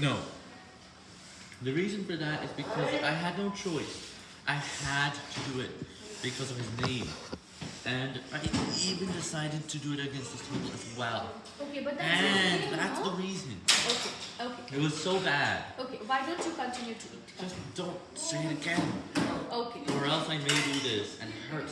No. The reason for that is because I had no choice. I had to do it because of his name. And I even decided to do it against his table as well. Okay, but that's And that's the reason. Okay, okay, It was so bad. okay. Why don't you continue to eat? Just don't say it again. Okay. Or else I may do this and hurt